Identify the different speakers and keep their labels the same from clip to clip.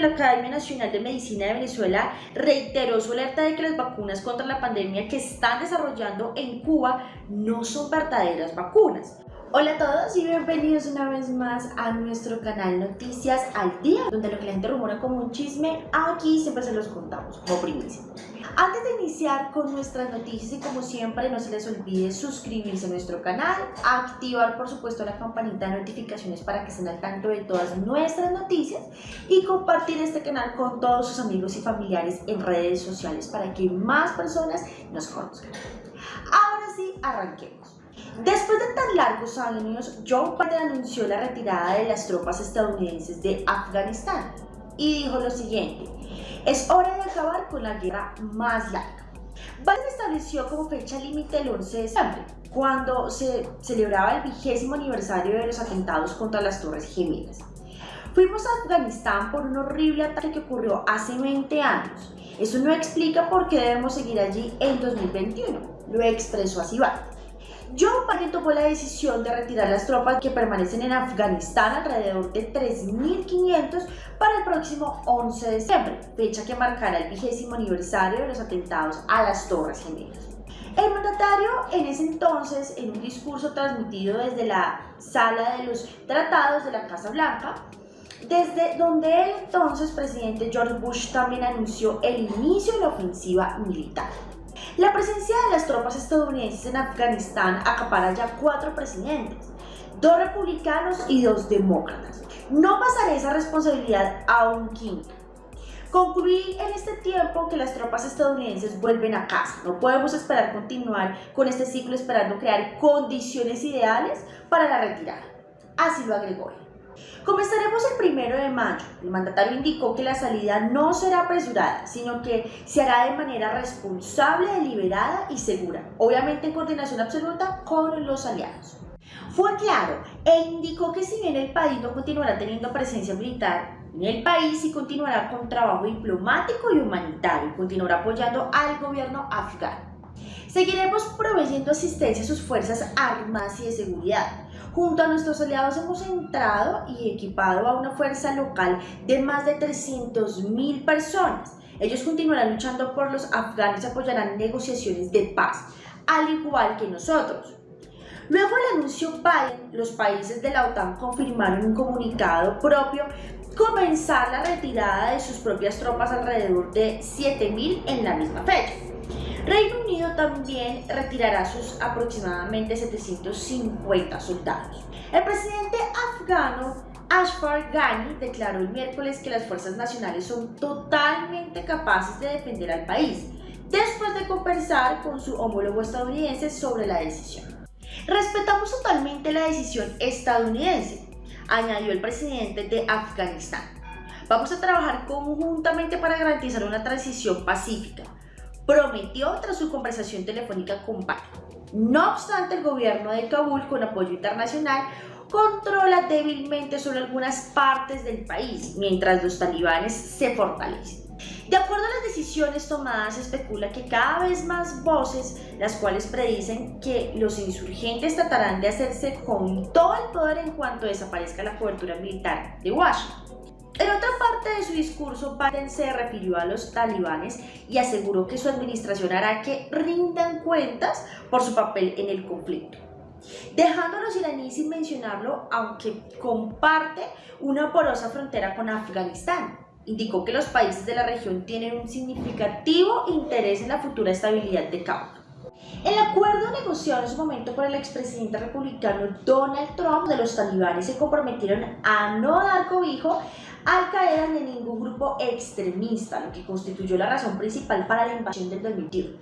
Speaker 1: La Academia Nacional de Medicina de Venezuela reiteró su alerta de que las vacunas contra la pandemia que están desarrollando en Cuba no son verdaderas vacunas. Hola a todos y bienvenidos una vez más a nuestro canal Noticias al Día, donde lo que la gente rumora como un chisme, aquí siempre se los contamos como primicia. Antes de iniciar con nuestras noticias y como siempre no se les olvide suscribirse a nuestro canal, activar por supuesto la campanita de notificaciones para que estén al tanto de todas nuestras noticias y compartir este canal con todos sus amigos y familiares en redes sociales para que más personas nos conozcan. Ahora sí, arranquemos. Después de tan largos años, Joe Biden anunció la retirada de las tropas estadounidenses de Afganistán y dijo lo siguiente, es hora de acabar con la guerra más larga. Biden estableció como fecha límite el 11 de diciembre, cuando se celebraba el vigésimo aniversario de los atentados contra las Torres Gemelas. Fuimos a Afganistán por un horrible ataque que ocurrió hace 20 años. Eso no explica por qué debemos seguir allí en 2021, lo expresó así Biden. Joe Biden tomó la decisión de retirar las tropas que permanecen en Afganistán alrededor de 3.500 para el próximo 11 de diciembre, fecha que marcará el vigésimo aniversario de los atentados a las Torres Gemelas. El mandatario en ese entonces, en un discurso transmitido desde la sala de los tratados de la Casa Blanca, desde donde el entonces presidente George Bush también anunció el inicio de la ofensiva militar. La presencia de las tropas estadounidenses en Afganistán acapara ya cuatro presidentes, dos republicanos y dos demócratas. No pasaré esa responsabilidad a un quinto. Concluí en este tiempo que las tropas estadounidenses vuelven a casa. No podemos esperar continuar con este ciclo esperando crear condiciones ideales para la retirada. Así lo agregó. Comenzaremos el primero de mayo. El mandatario indicó que la salida no será apresurada, sino que se hará de manera responsable, deliberada y segura, obviamente en coordinación absoluta con los aliados. Fue claro e indicó que si bien el país no continuará teniendo presencia militar, en el país sí continuará con trabajo diplomático y humanitario y continuará apoyando al gobierno afgano. Seguiremos proveyendo asistencia a sus fuerzas armadas y de seguridad, Junto a nuestros aliados hemos entrado y equipado a una fuerza local de más de 300.000 personas. Ellos continuarán luchando por los afganos y apoyarán negociaciones de paz, al igual que nosotros. Luego del anuncio Biden, los países de la OTAN confirmaron un comunicado propio comenzar la retirada de sus propias tropas alrededor de 7.000 en la misma fecha. Reino Unido también retirará sus aproximadamente 750 soldados. El presidente afgano Ashraf Ghani declaró el miércoles que las fuerzas nacionales son totalmente capaces de defender al país, después de conversar con su homólogo estadounidense sobre la decisión. Respetamos totalmente la decisión estadounidense, añadió el presidente de Afganistán. Vamos a trabajar conjuntamente para garantizar una transición pacífica, prometió tras su conversación telefónica con Biden. No obstante, el gobierno de Kabul, con apoyo internacional, controla débilmente sobre algunas partes del país, mientras los talibanes se fortalecen. De acuerdo a las decisiones tomadas, se especula que cada vez más voces, las cuales predicen que los insurgentes tratarán de hacerse con todo el poder en cuanto desaparezca la cobertura militar de Washington. En otra parte de su discurso, Biden se refirió a los talibanes y aseguró que su administración hará que rindan cuentas por su papel en el conflicto. Dejando a los iraníes sin mencionarlo, aunque comparte una porosa frontera con Afganistán. Indicó que los países de la región tienen un significativo interés en la futura estabilidad de Kabul. El acuerdo negociado en su momento por el expresidente republicano Donald Trump de los talibanes se comprometieron a no dar cobijo al Qaeda ni ningún grupo extremista, lo que constituyó la razón principal para la invasión del 2021.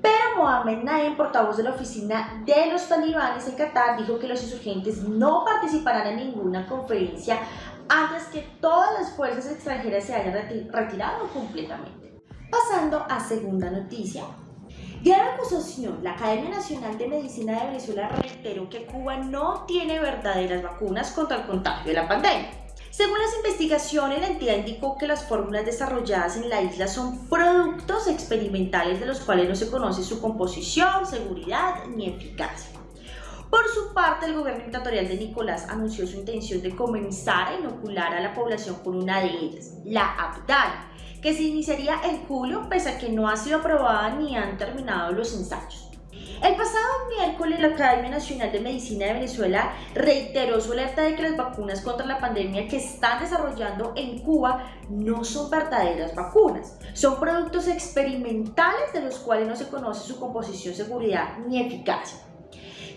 Speaker 1: Pero Mohamed Naim, portavoz de la oficina de los talibanes en Qatar, dijo que los insurgentes no participarán en ninguna conferencia antes que todas las fuerzas extranjeras se hayan retirado completamente. Pasando a segunda noticia, Gran acusación, la Academia Nacional de Medicina de Venezuela reiteró que Cuba no tiene verdaderas vacunas contra el contagio de la pandemia. Según las investigaciones, la entidad indicó que las fórmulas desarrolladas en la isla son productos experimentales de los cuales no se conoce su composición, seguridad ni eficacia. Por su parte, el gobierno dictatorial de Nicolás anunció su intención de comenzar a inocular a la población con una de ellas, la Abdala, que se iniciaría en julio pese a que no ha sido aprobada ni han terminado los ensayos. El pasado miércoles, la Academia Nacional de Medicina de Venezuela reiteró su alerta de que las vacunas contra la pandemia que están desarrollando en Cuba no son verdaderas vacunas. Son productos experimentales de los cuales no se conoce su composición, seguridad ni eficacia.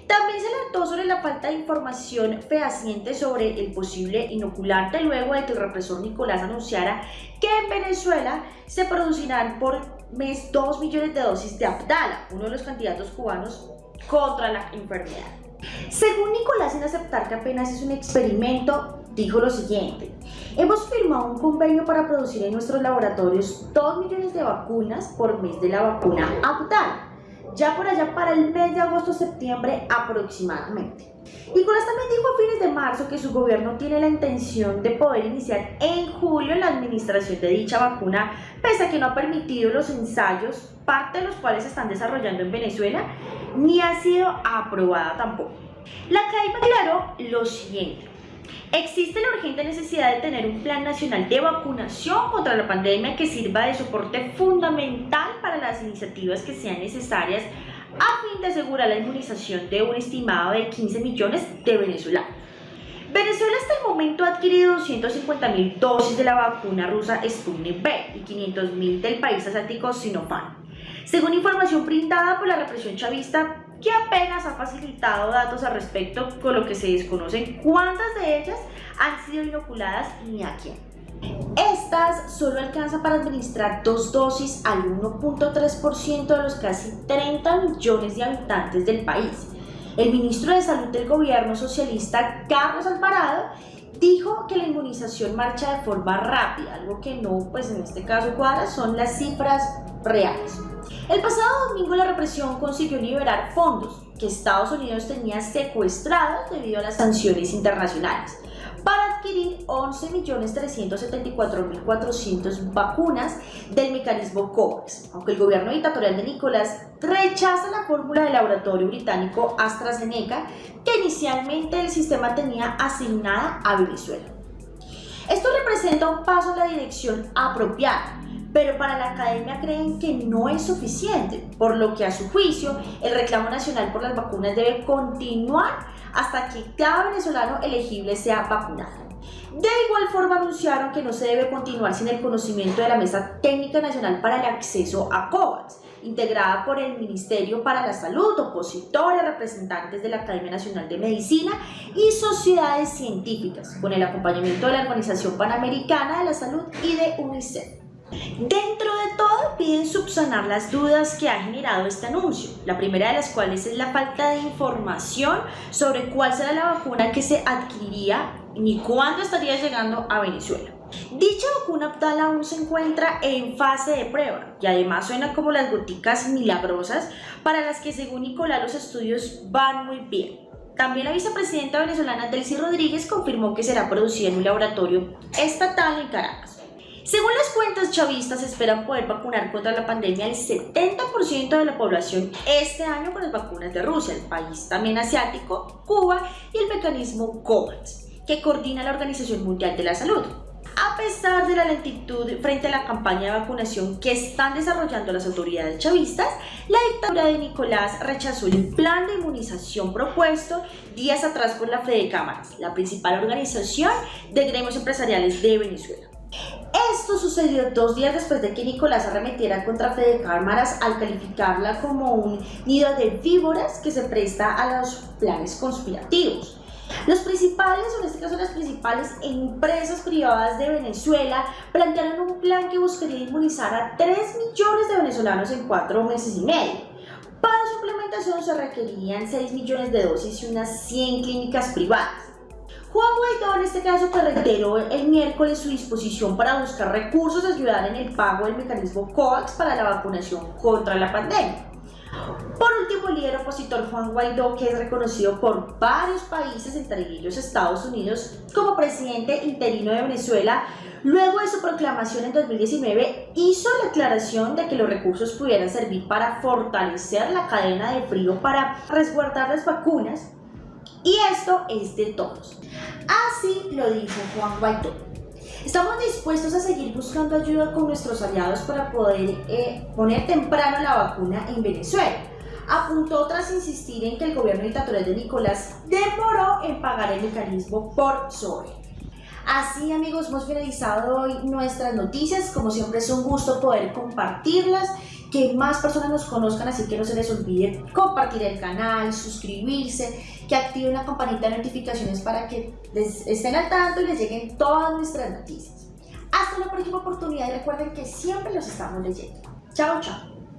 Speaker 1: También se alertó sobre la falta de información fehaciente sobre el posible inoculante luego de que el represor Nicolás anunciara que en Venezuela se producirán por mes 2 millones de dosis de Abdala, uno de los candidatos cubanos contra la enfermedad. Según Nicolás, en aceptar que apenas es un experimento, dijo lo siguiente, hemos firmado un convenio para producir en nuestros laboratorios 2 millones de vacunas por mes de la vacuna Abdala ya por allá para el mes de agosto-septiembre aproximadamente. Nicolás también dijo a fines de marzo que su gobierno tiene la intención de poder iniciar en julio la administración de dicha vacuna, pese a que no ha permitido los ensayos, parte de los cuales se están desarrollando en Venezuela, ni ha sido aprobada tampoco. La CAIPA aclaró lo siguiente. Existe la urgente necesidad de tener un plan nacional de vacunación contra la pandemia que sirva de soporte fundamental para las iniciativas que sean necesarias a fin de asegurar la inmunización de un estimado de 15 millones de venezolanos. Venezuela hasta el momento ha adquirido 250 mil dosis de la vacuna rusa Sputnik V y 500 mil del país asiático Sinopharm. Según información brindada por la represión chavista, que apenas ha facilitado datos al respecto, con lo que se desconocen cuántas de ellas han sido inoculadas ni a quién. Estas solo alcanzan para administrar dos dosis al 1.3% de los casi 30 millones de habitantes del país. El ministro de Salud del gobierno socialista, Carlos Alvarado, dijo que la inmunización marcha de forma rápida, algo que no, pues en este caso cuadra, son las cifras reales. El pasado domingo la represión consiguió liberar fondos que Estados Unidos tenía secuestrados debido a las sanciones internacionales para adquirir 11.374.400 vacunas del mecanismo COVAX, aunque el gobierno dictatorial de Nicolás rechaza la fórmula del laboratorio británico AstraZeneca que inicialmente el sistema tenía asignada a Venezuela. Esto representa un paso en la dirección apropiada, pero para la academia creen que no es suficiente, por lo que a su juicio el reclamo nacional por las vacunas debe continuar hasta que cada venezolano elegible sea vacunado. De igual forma anunciaron que no se debe continuar sin el conocimiento de la Mesa Técnica Nacional para el Acceso a COVAX, integrada por el Ministerio para la Salud, opositores, representantes de la Academia Nacional de Medicina y sociedades científicas, con el acompañamiento de la Organización Panamericana de la Salud y de UNICEF. Dentro de todo piden subsanar las dudas que ha generado este anuncio, la primera de las cuales es la falta de información sobre cuál será la vacuna que se adquiriría ni cuándo estaría llegando a Venezuela. Dicha vacuna Abdala aún se encuentra en fase de prueba y además suena como las goticas milagrosas para las que según Nicolás los estudios van muy bien. También la vicepresidenta venezolana Delcy Rodríguez confirmó que será producida en un laboratorio estatal en Caracas. Según las cuentas chavistas, esperan poder vacunar contra la pandemia el 70% de la población este año con las vacunas de Rusia, el país también asiático, Cuba y el mecanismo COVAX, que coordina la Organización Mundial de la Salud. A pesar de la lentitud frente a la campaña de vacunación que están desarrollando las autoridades chavistas, la dictadura de Nicolás rechazó el plan de inmunización propuesto días atrás por la Fede Cámaras, la principal organización de gremios empresariales de Venezuela. Esto sucedió dos días después de que Nicolás arremetiera contra Fede Cámaras al calificarla como un nido de víboras que se presta a los planes conspirativos. Los principales, o en este caso las principales empresas privadas de Venezuela, plantearon un plan que buscaría inmunizar a 3 millones de venezolanos en 4 meses y medio. Para su implementación se requerían 6 millones de dosis y unas 100 clínicas privadas. Juan Guaidó en este caso reiteró el miércoles su disposición para buscar recursos y ayudar en el pago del mecanismo COVAX para la vacunación contra la pandemia. Por último, el líder opositor Juan Guaidó, que es reconocido por varios países, entre ellos Estados Unidos, como presidente interino de Venezuela, luego de su proclamación en 2019, hizo la aclaración de que los recursos pudieran servir para fortalecer la cadena de frío para resguardar las vacunas Y esto es de todos. Así lo dijo Juan Guaidó. Estamos dispuestos a seguir buscando ayuda con nuestros aliados para poder eh, poner temprano la vacuna en Venezuela. Apuntó tras insistir en que el gobierno dictatorial de Nicolás demoró en pagar el mecanismo por sobre. Así amigos, hemos finalizado hoy nuestras noticias. Como siempre es un gusto poder compartirlas que más personas nos conozcan, así que no se les olvide compartir el canal, suscribirse, que activen la campanita de notificaciones para que les estén al tanto y les lleguen todas nuestras noticias. Hasta la próxima oportunidad y recuerden que siempre los estamos leyendo. Chao, chao.